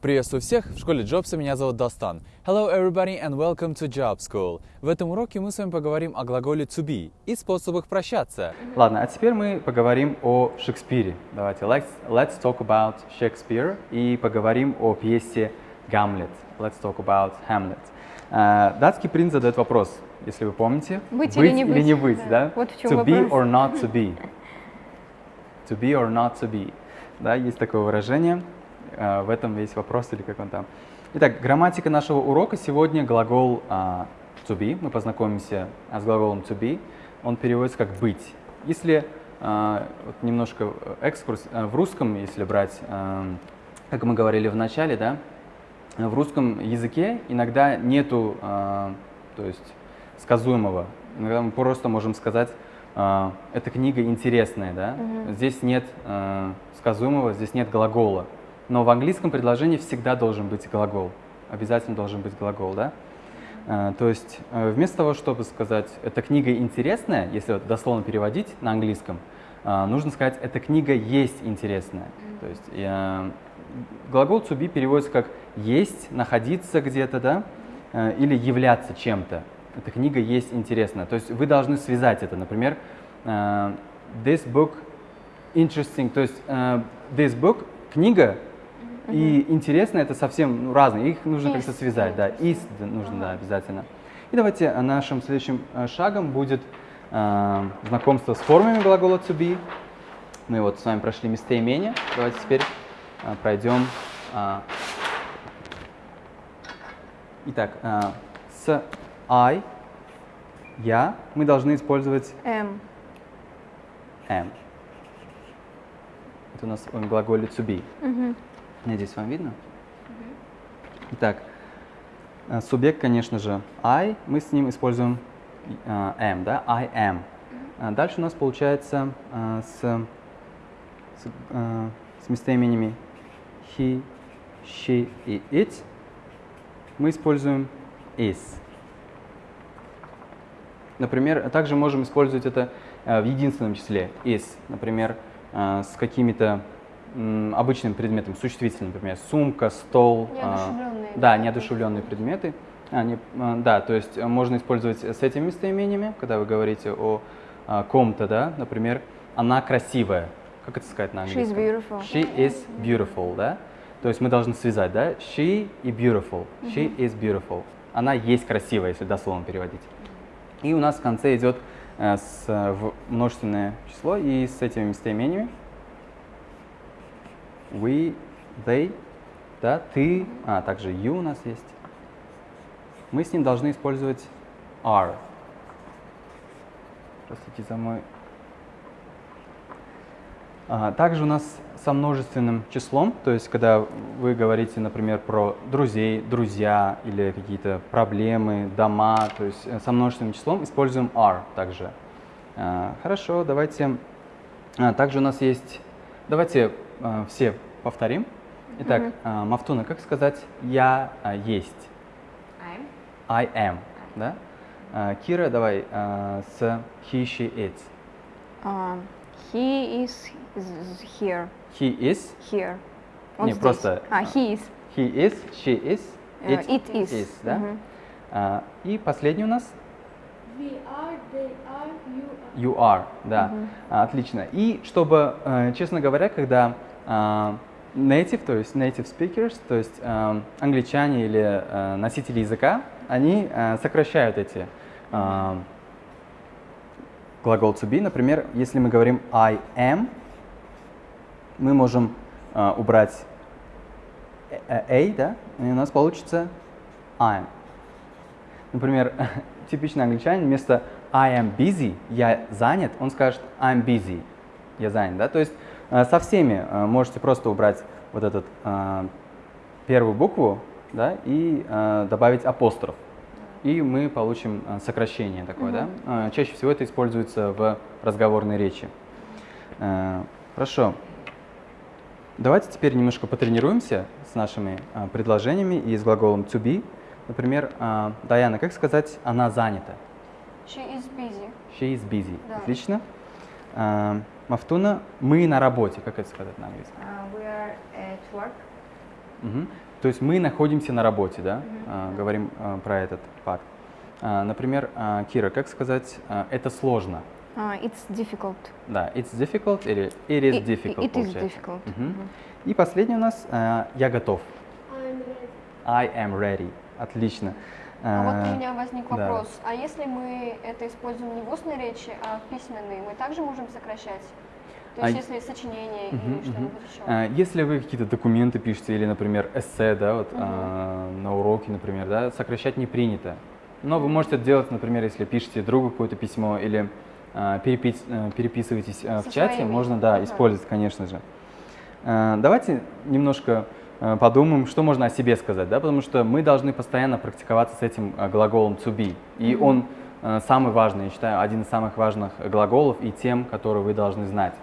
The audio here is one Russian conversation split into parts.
Приветствую всех! В школе Джобса меня зовут Достан. Hello everybody and welcome to Job School. В этом уроке мы с вами поговорим о глаголе to be и способах прощаться. Ладно, а теперь мы поговорим о Шекспире. Давайте, let's, let's talk about Shakespeare и поговорим о пьесе Гамлет. Let's talk about Hamlet. А, датский принц задает вопрос, если вы помните. Быть или не быть. Или не быть да. Вот в чем to be вопрос. or not to be. To be or not to be. Да, есть такое выражение. А, в этом весь вопрос или как он там. Итак, грамматика нашего урока сегодня глагол а, to be. Мы познакомимся а, с глаголом to be. Он переводится как быть. Если а, вот немножко экскурс а, в русском, если брать, а, как мы говорили в начале, да, в русском языке иногда нету, а, то есть сказуемого. Иногда мы просто можем сказать, а, эта книга интересная, да. Здесь нет а, сказуемого, здесь нет глагола. Но в английском предложении всегда должен быть глагол. Обязательно должен быть глагол, да? А, То есть э, вместо того, чтобы сказать «эта книга интересная», если дословно переводить на английском, а, нужно сказать «эта книга есть интересная». То есть э, глагол to be переводится как «есть», «находиться где-то», да? Э, Или «являться чем-то». Эта книга есть интересная. То есть вы должны связать это. Например, э, «this book interesting», то есть э, «this book» — книга, и интересно это совсем ну, разные, их нужно как-то связать, да, да, нужно, да, обязательно. И давайте э, нашим следующим э, шагом будет э, знакомство с формами глагола to be. Мы вот с вами прошли местоимение, давайте теперь э, пройдем. э, Итак, э, с I, я, мы должны использовать М. am. Это у нас в глаголе to be. Мгм. Надеюсь, вам видно? Итак, э, субъект, конечно же, I, мы с ним используем э, am, да, I am. А Дальше у нас получается э, с, с, э, с местоимениями he, she и it мы используем is. Например, также можем использовать это э, в единственном числе is. Например, э, с какими-то обычным предметом, существительным, например, сумка, стол. э, Неодушевленные, Да, да, неодушевленные предметы. А, не- э, да, то есть э, можно использовать с этими местоимениями, когда вы говорите о ком-то, да, например, она красивая. Как это сказать на английском? beautiful. She is beautiful, да? То есть мы должны связать, да? She и beautiful. She is beautiful. Она есть красивая, если дословно переводить. И у нас в конце идет э, с, в множественное число и с этими местоимениями. We, they, да, ты, а также you у нас есть. Мы с ним должны использовать are. Простите за мой а, Также у нас со множественным числом, то есть когда вы говорите, например, про друзей, друзья или какие-то проблемы, дома, то есть э, со множественным числом используем are также. А, Хорошо, давайте. а, Также у нас есть, давайте а, все повторим. Итак, а, Мафтуна, как сказать «я а, есть»? I'm. I am, да? А, Кира, давай а, с he, she, it. А, he is is here. He is, Here. Он Не, здесь. просто, А, he is. he is, she is, Э, it, it is. да? Мгм. А, и последний у нас We are, they are, you are. you are, да. А, отлично. И чтобы, э, честно говоря, когда native, то есть native speakers, то есть а, англичане или а, носители языка, они а, сокращают эти а, глагол to be. Например, если мы говорим I am, мы можем а, убрать э- э- a, да, и у нас получится I'm. Например, типичный англичанин вместо I am busy, я занят, он скажет I'm busy, я занят, да. То есть со всеми э, можете просто убрать вот этот э, первую букву, да, и э, добавить апостроф. И мы получим э, сокращение такое, да. Э, Чаще всего это используется в разговорной речи. Э, Хорошо. Давайте теперь немножко потренируемся с нашими э, предложениями и с глаголом to be. Например, э, Даяна, как сказать «она занята»? She is busy. She is busy. Да. Отлично. Э, Мафтуна, мы на работе. Как это сказать на английском? А, we are at work. Мгм. То есть мы находимся на работе, да? А, говорим а, про этот факт. А, например, а, Кира, как сказать, а, это сложно? Uh, it's difficult. Да, it's difficult или it is It- difficult it is получается. difficult. Мгм. Мгм. И последний у нас а, я готов. I'm ready. I am ready. Отлично. А вот А, у меня возник да. вопрос. А если мы это используем не в устной речи, а в письменной, мы также можем сокращать? То А есть й- если сочинение Мгм, или что-нибудь еще? А, Если вы какие-то документы пишете или, например, эссе, да, вот а, на уроке, например, да, сокращать не принято. Но вы можете это делать, например, если пишете другу какое-то письмо или а, перепис- э, переписываетесь а, в чате, своими. можно, да, Ага. использовать, конечно же. А, Давайте немножко а, подумаем, что можно о себе сказать, да, потому что мы должны постоянно практиковаться с этим а, глаголом to be. И он а, самый важный, я считаю, один из самых важных глаголов и тем, которые вы должны знать.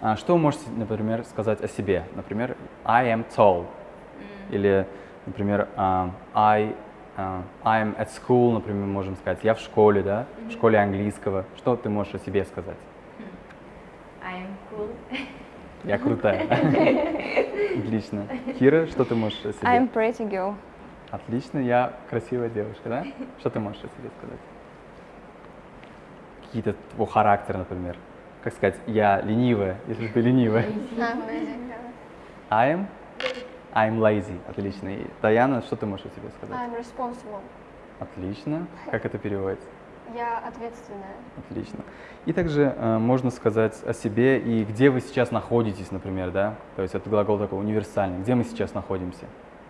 А Что вы можете, например, сказать о себе? Например, I am tall. Или, например, а, I, а, I'm at school, например, можем сказать. Я в школе, да? В школе английского. Что ты можешь о себе сказать? I am cool. Я крутая. Отлично. Кира, что ты можешь о себе? I'm pretty girl. Отлично, я красивая девушка, да? Что ты можешь о себе сказать? Какие-то твой характер, например. Как сказать, я ленивая, если ты ленивая. Да. I'm, I'm lazy. Отлично. И Даяна, что ты можешь о себе сказать? I'm responsible. Отлично. Как это переводится? Я ответственная. Отлично. И также э, можно сказать о себе и где вы сейчас находитесь, например, да? То есть это глагол такой универсальный. Где мы сейчас находимся?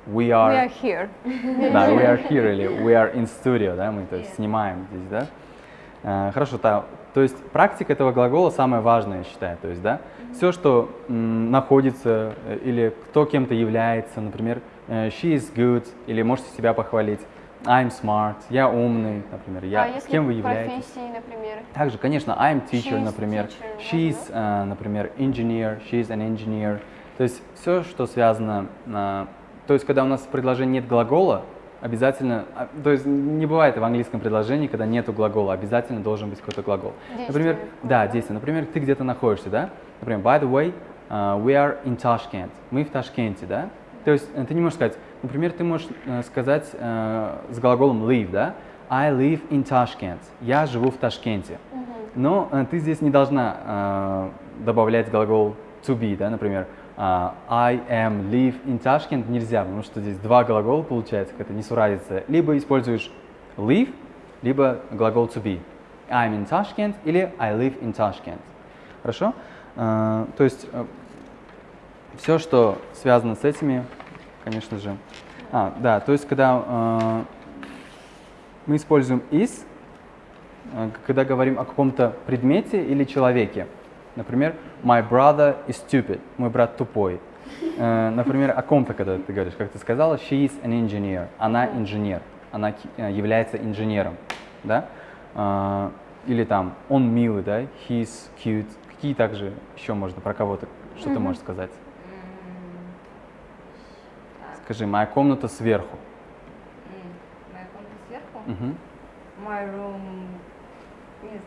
We We are, are here. да, we are here или we are in studio, да, мы то есть Yeah. снимаем здесь, да? Э, хорошо, та- то есть практика этого глагола самое важное, я считаю, то есть, да? Все, что м, находится э, или кто кем-то является, например, э, she is good, или можете себя похвалить, I'm smart, я умный, например, я, а если кем вы являетесь? профессии, например? Также, конечно, I'm teacher, She's например, teacher, she's, э, например, engineer, she's an engineer. То есть все, что связано, э, то есть когда у нас в предложении нет глагола, обязательно, а, то есть не бывает в английском предложении, когда нету глагола, обязательно должен быть какой-то глагол. Действие Например, да? действие. Например, ты где-то находишься, да? Например, by the way, uh, we are in Tashkent. Мы в Ташкенте, да? То есть э, ты не можешь сказать, например, ты можешь э, сказать э, с глаголом live, да? I live in Tashkent. Я живу в Ташкенте. Но э, ты здесь не должна э, добавлять глагол to be, да, например, а, I am live in Tashkent нельзя, потому что здесь два глагола получается, какая-то несуразица. Либо используешь live, либо глагол to be. I'm in Tashkent или I live in Tashkent. Хорошо? Э, то есть все, что связано с этими, конечно же. А, да, то есть когда э, мы используем is, э, когда говорим о каком-то предмете или человеке. Например, my brother is stupid, мой брат тупой. Э, Например, о ком-то, когда ты говоришь, как ты сказала, she is an engineer, она инженер, она э, является инженером, да? Э, Или там, он милый, да, he's cute. Какие также еще можно про кого-то, что ты можешь сказать? Скажи, моя комната сверху. М, Моя комната сверху. Мгм. My room is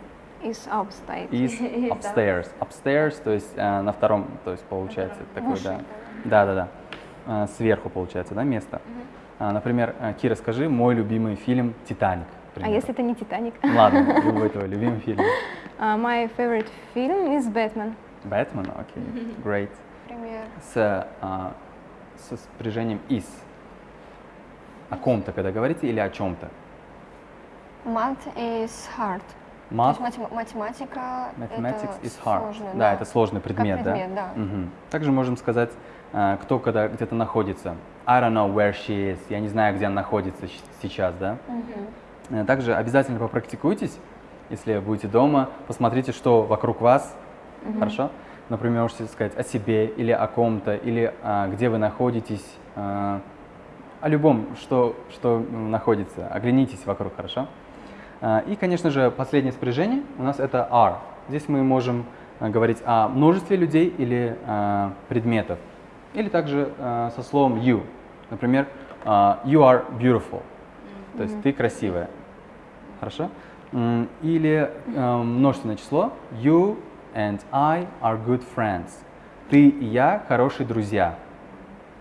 Is upstate. Is upstairs. Upstairs, то есть э, на втором, то есть получается такой, Выше, да. Да, да, да. Э, сверху получается, да, место. А, например, э, Кира, скажи, мой любимый фильм «Титаник». А если это не Титаник? Ладно, любой твой любимый фильм. Uh, my favorite film is Batman. Бэтмен, окей, great. Например. С, а, со спряжением is. О ком-то, когда говорите, или о чем-то? Math is hard. То Math, есть матем- математика mathematics это is hard. сложно, да, это сложный предмет, как предмет, да. Мгм. Также можем сказать, а, кто когда где-то находится. I don't know where she is. Я не знаю, где она находится сейчас, да. Э, Также обязательно попрактикуйтесь, если будете дома, посмотрите, что вокруг вас, хорошо? Например, можете сказать о себе или о ком-то, или а, где вы находитесь, а, о любом, что, что находится. Оглянитесь вокруг, хорошо? А, И, конечно же, последнее спряжение у нас это are. Здесь мы можем а, говорить о множестве людей или а, предметов. Или также а, со словом you. Например, а, you are beautiful. То есть ты красивая. Хорошо? Или э, множественное число. You and I are good friends. Ты и я хорошие друзья.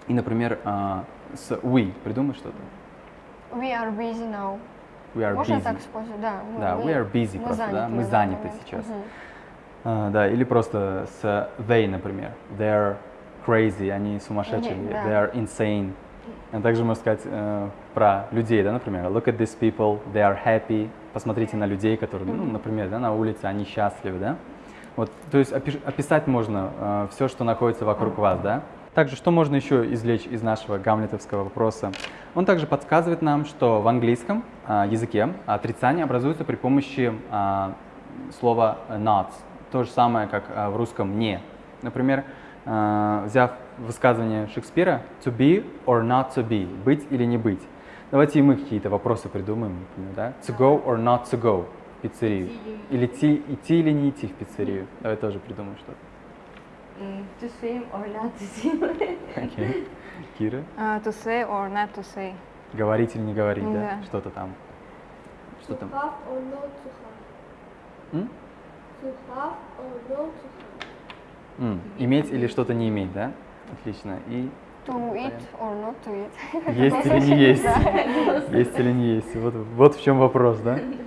И, например, а, с we придумай что-то. We are busy now. We are Можно busy. так использовать? Да. мы- Да, мы- we are busy мы просто, да, мы заняты момент. сейчас. Мгм. А, да, или просто с they, например. They're crazy, они сумасшедшие. Или- да. They are insane. А также можно сказать э, про людей, да, например. Look at these people, they are happy. Посмотрите на людей, которые, ну, например, да, на улице, они счастливы, да. Вот, то есть описать можно все, что находится вокруг вас, да. Также, что можно еще извлечь из нашего гамлетовского вопроса? Он также подсказывает нам, что в английском а, языке отрицание образуется при помощи а, слова not. То же самое, как а, в русском «не». Например, а, взяв высказывание Шекспира «to be or not to be» – «быть или не быть». Давайте и мы какие-то вопросы придумаем, например, да? «To go or not to go» пиццерию. Или идти, идти или не идти в пиццерию. Давай тоже придумаем что-то. Mm, to swim or not to swim? Окей. Кира? Uh, to say or not to say. Говорить или не говорить, да? Да. Что-то там. Что To там? have or not to have. М? To have or not to have. М, Иметь или что-то не иметь, да? Отлично. И To eat or not to eat. есть или не есть? Есть или не есть? Вот, вот в чем вопрос, да?